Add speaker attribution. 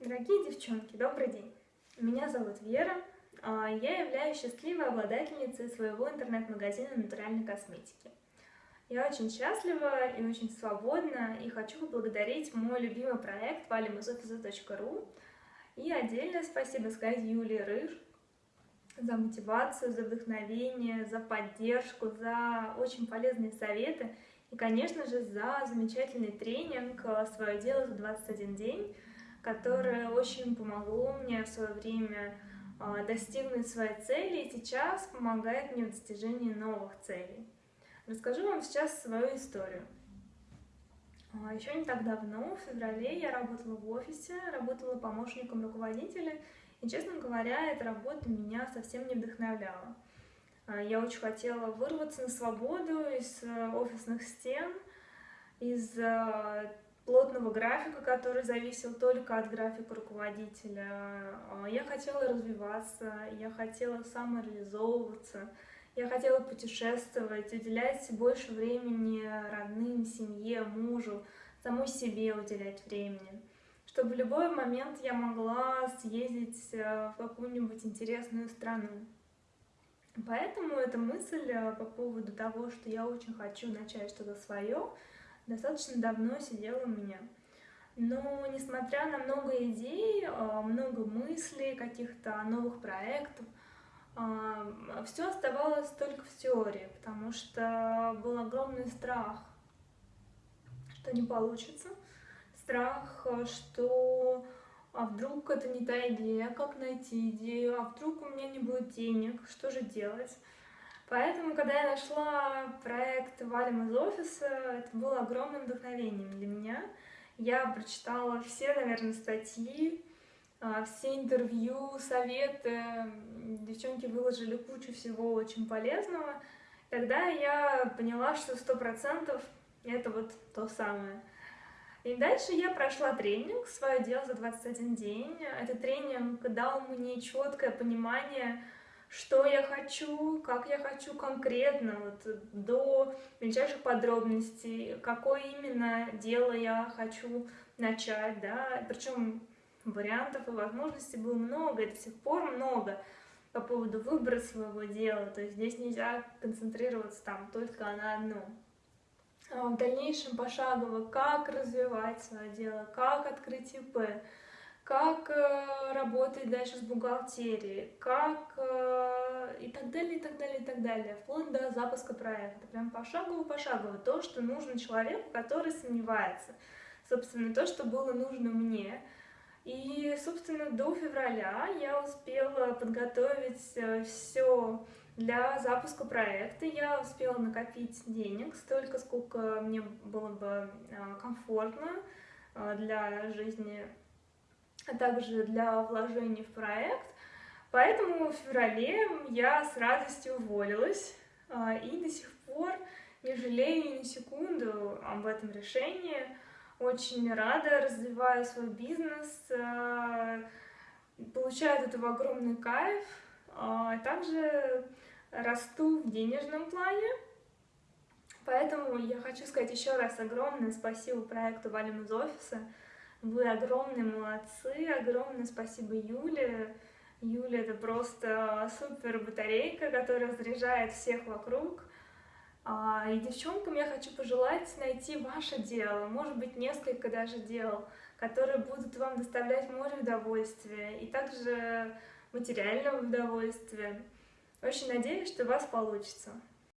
Speaker 1: Дорогие девчонки, добрый день! Меня зовут Вера, а, я являюсь счастливой обладательницей своего интернет-магазина натуральной косметики. Я очень счастлива и очень свободна, и хочу поблагодарить мой любимый проект valimuzoffice.ru и отдельное спасибо сказать Юлии Рыж за мотивацию, за вдохновение, за поддержку, за очень полезные советы и, конечно же, за замечательный тренинг «Свое дело за 21 день», которое очень помогло мне в свое время а, достигнуть своей цели и сейчас помогает мне в достижении новых целей. Расскажу вам сейчас свою историю. А, Еще не так давно, в феврале, я работала в офисе, работала помощником руководителя, и, честно говоря, эта работа меня совсем не вдохновляла. А, я очень хотела вырваться на свободу из э, офисных стен, из э, плотного графика, который зависел только от графика руководителя. А, я хотела развиваться, я хотела самореализовываться, я хотела путешествовать, уделять больше времени родным, семье, мужу, самой себе уделять времени. Чтобы в любой момент я могла съездить э, в какую-нибудь интересную страну. Поэтому эта мысль э, по поводу того, что я очень хочу начать что-то свое, достаточно давно сидела у меня. Но несмотря на много идей, э, много мыслей, каких-то новых проектов, э, все оставалось только в теории, потому что был огромный страх, что не получится, страх, что а вдруг это не та идея, как найти идею, а вдруг у меня не будет денег, что же делать. Поэтому, когда я нашла проект «Валим из офиса», это было огромным вдохновением для меня. Я прочитала все, наверное, статьи, а, все интервью, советы. Девчонки выложили кучу всего очень полезного. Тогда я поняла, что сто процентов это вот то самое. И дальше я прошла тренинг «Свое дело за 21 день». Этот тренинг дал мне четкое понимание, что я хочу, как я хочу конкретно, вот, до мельчайших подробностей, какое именно дело я хочу начать, да, причем вариантов и возможностей было много, и до сих пор много по поводу выбора своего дела, то есть здесь нельзя концентрироваться там только на одном. А, в дальнейшем пошагово, как развивать свое дело, как открыть ИП, как э, работать дальше с бухгалтерией, как э, и так далее, и так далее, и так далее, вплоть до запуска проекта. Прям пошагово-пошагово то, что нужно человеку, который сомневается. Собственно, то, что было нужно мне. И, собственно, до февраля я успела подготовить э, все для запуска проекта я успела накопить денег столько, сколько мне было бы комфортно для жизни, а также для вложений в проект. Поэтому в феврале я с радостью уволилась а, и до сих пор не жалею ни секунду об этом решении. Очень рада, развиваю свой бизнес, получаю от этого огромный кайф. Также расту в денежном плане. Поэтому я хочу сказать еще раз огромное спасибо проекту «Валим из офиса». Вы огромные молодцы, огромное спасибо Юле. Юля — это просто супер батарейка, которая заряжает всех вокруг. А, и девчонкам я хочу пожелать найти ваше дело, может быть, несколько даже дел, которые будут вам доставлять море удовольствия и также материального удовольствия. Очень надеюсь, что у вас получится.